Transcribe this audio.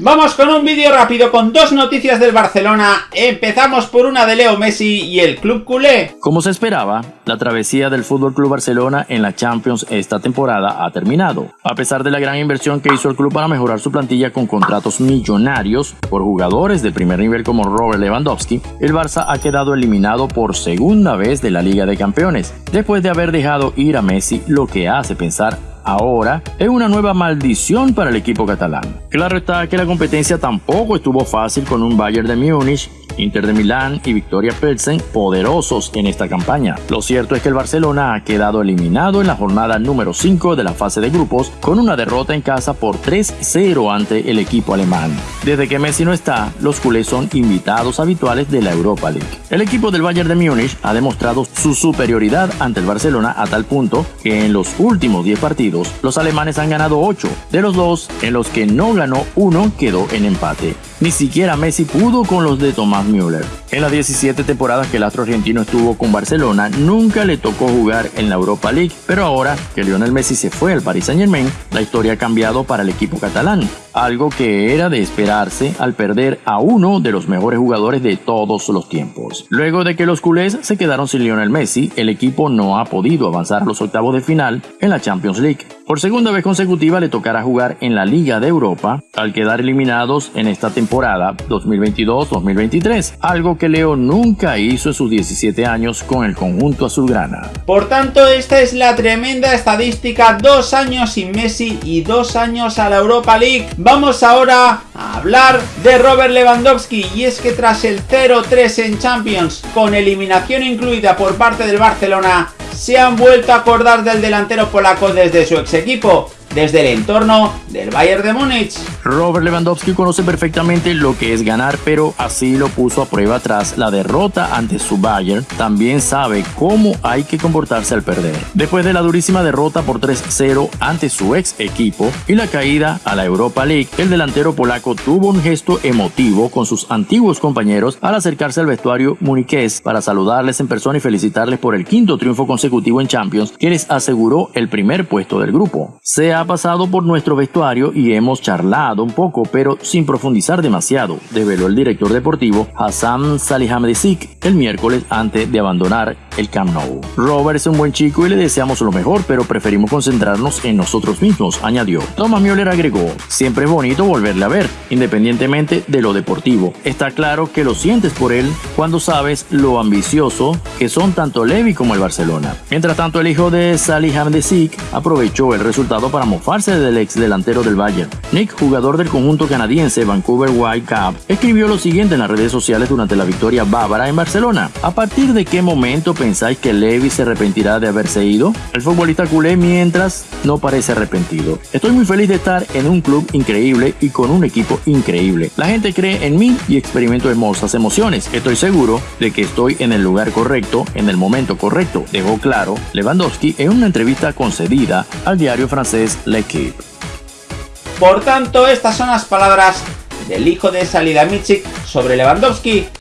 Vamos con un vídeo rápido con dos noticias del Barcelona. Empezamos por una de Leo Messi y el club culé. Como se esperaba, la travesía del Fútbol Club Barcelona en la Champions esta temporada ha terminado. A pesar de la gran inversión que hizo el club para mejorar su plantilla con contratos millonarios por jugadores de primer nivel como Robert Lewandowski, el Barça ha quedado eliminado por segunda vez de la Liga de Campeones, después de haber dejado ir a Messi, lo que hace pensar ahora es una nueva maldición para el equipo catalán. Claro está que la competencia tampoco estuvo fácil con un Bayern de Múnich Inter de Milán y Victoria Pilsen poderosos en esta campaña. Lo cierto es que el Barcelona ha quedado eliminado en la jornada número 5 de la fase de grupos con una derrota en casa por 3-0 ante el equipo alemán. Desde que Messi no está, los culés son invitados habituales de la Europa League. El equipo del Bayern de Múnich ha demostrado su superioridad ante el Barcelona a tal punto que en los últimos 10 partidos los alemanes han ganado 8, de los dos en los que no ganó uno quedó en empate. Ni siquiera Messi pudo con los de Tomás Müller. En las 17 temporadas que el astro argentino estuvo con Barcelona, nunca le tocó jugar en la Europa League, pero ahora que Lionel Messi se fue al Paris Saint Germain, la historia ha cambiado para el equipo catalán, algo que era de esperarse al perder a uno de los mejores jugadores de todos los tiempos. Luego de que los culés se quedaron sin Lionel Messi, el equipo no ha podido avanzar a los octavos de final en la Champions League. Por segunda vez consecutiva le tocará jugar en la Liga de Europa al quedar eliminados en esta temporada 2022-2023, algo que Leo nunca hizo en sus 17 años con el conjunto azulgrana. Por tanto, esta es la tremenda estadística, dos años sin Messi y dos años a la Europa League. Vamos ahora a hablar de Robert Lewandowski y es que tras el 0-3 en Champions, con eliminación incluida por parte del Barcelona, se han vuelto a acordar del delantero polaco desde su ex equipo desde el entorno del Bayern de Múnich. Robert Lewandowski conoce perfectamente lo que es ganar, pero así lo puso a prueba tras la derrota ante su Bayern. También sabe cómo hay que comportarse al perder. Después de la durísima derrota por 3-0 ante su ex equipo y la caída a la Europa League, el delantero polaco tuvo un gesto emotivo con sus antiguos compañeros al acercarse al vestuario muniqués para saludarles en persona y felicitarles por el quinto triunfo consecutivo en Champions que les aseguró el primer puesto del grupo. Sea ha pasado por nuestro vestuario y hemos charlado un poco, pero sin profundizar demasiado, develó el director deportivo Hassan Salihamidzic el miércoles antes de abandonar el Camp Nou. Robert es un buen chico y le deseamos lo mejor, pero preferimos concentrarnos en nosotros mismos, añadió. Thomas Müller agregó, siempre es bonito volverle a ver, independientemente de lo deportivo. Está claro que lo sientes por él cuando sabes lo ambicioso que son tanto Levy como el Barcelona. Mientras tanto, el hijo de Salihamidzic aprovechó el resultado para mofarse del ex delantero del Bayern. Nick, jugador del conjunto canadiense Vancouver Whitecaps, escribió lo siguiente en las redes sociales durante la victoria bávara en Barcelona. ¿A partir de qué momento pensáis que Levy se arrepentirá de haberse ido? El futbolista culé mientras no parece arrepentido. Estoy muy feliz de estar en un club increíble y con un equipo increíble. La gente cree en mí y experimento hermosas emociones. Estoy seguro de que estoy en el lugar correcto, en el momento correcto, dejó claro Lewandowski en una entrevista concedida al diario francés L'Equipe. Por tanto, estas son las palabras del hijo de Salida Michik sobre Lewandowski